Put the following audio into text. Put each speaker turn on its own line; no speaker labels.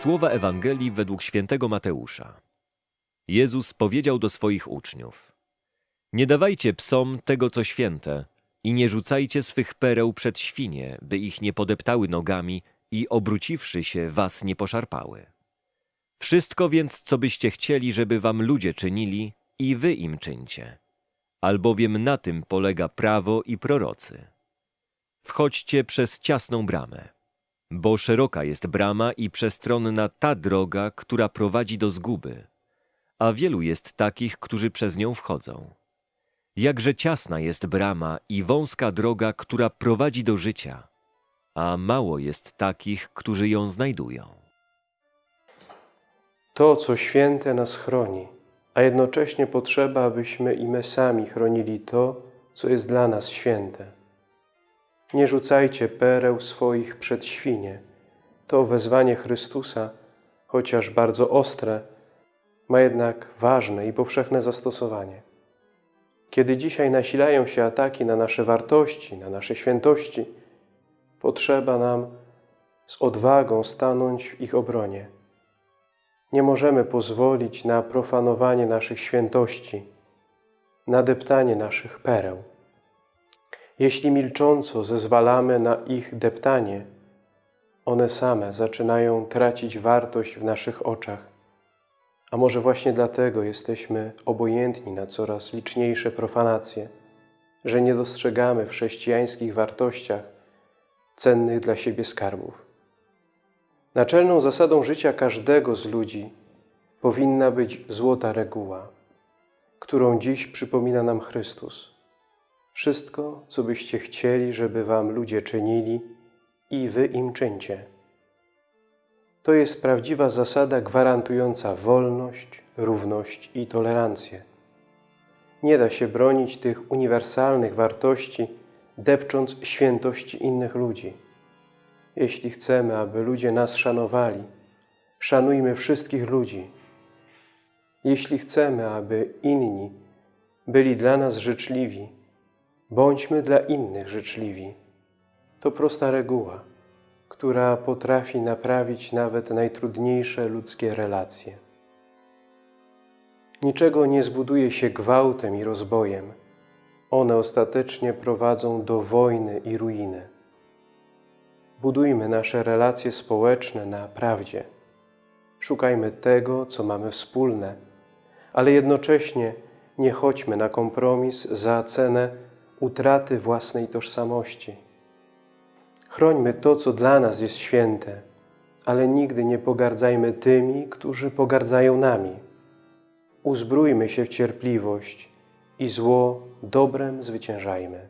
Słowa Ewangelii według świętego Mateusza. Jezus powiedział do swoich uczniów: Nie dawajcie psom tego, co święte, i nie rzucajcie swych pereł przed świnie, by ich nie podeptały nogami i obróciwszy się, was nie poszarpały. Wszystko więc, co byście chcieli, żeby wam ludzie czynili, i wy im czyńcie, albowiem na tym polega prawo i prorocy. Wchodźcie przez ciasną bramę, bo szeroka jest brama i przestronna ta droga, która prowadzi do zguby, a wielu jest takich, którzy przez nią wchodzą. Jakże ciasna jest brama i wąska droga, która prowadzi do życia, a mało jest takich, którzy ją znajdują.
To, co święte, nas chroni, a jednocześnie potrzeba, abyśmy i my sami chronili to, co jest dla nas święte. Nie rzucajcie pereł swoich przed świnie. To wezwanie Chrystusa, chociaż bardzo ostre, ma jednak ważne i powszechne zastosowanie. Kiedy dzisiaj nasilają się ataki na nasze wartości, na nasze świętości, potrzeba nam z odwagą stanąć w ich obronie. Nie możemy pozwolić na profanowanie naszych świętości, na deptanie naszych pereł. Jeśli milcząco zezwalamy na ich deptanie, one same zaczynają tracić wartość w naszych oczach. A może właśnie dlatego jesteśmy obojętni na coraz liczniejsze profanacje, że nie dostrzegamy w chrześcijańskich wartościach cennych dla siebie skarbów. Naczelną zasadą życia każdego z ludzi powinna być złota reguła, którą dziś przypomina nam Chrystus. Wszystko, co byście chcieli, żeby wam ludzie czynili, i wy im czyńcie. To jest prawdziwa zasada gwarantująca wolność, równość i tolerancję. Nie da się bronić tych uniwersalnych wartości, depcząc świętości innych ludzi. Jeśli chcemy, aby ludzie nas szanowali, szanujmy wszystkich ludzi. Jeśli chcemy, aby inni byli dla nas życzliwi, bądźmy dla innych życzliwi. To prosta reguła, która potrafi naprawić nawet najtrudniejsze ludzkie relacje. Niczego nie zbuduje się gwałtem i rozbojem. One ostatecznie prowadzą do wojny i ruiny. Budujmy nasze relacje społeczne na prawdzie. Szukajmy tego, co mamy wspólne, ale jednocześnie nie chodźmy na kompromis za cenę utraty własnej tożsamości. Chrońmy to, co dla nas jest święte, ale nigdy nie pogardzajmy tymi, którzy pogardzają nami. Uzbrójmy się w cierpliwość i zło dobrem zwyciężajmy.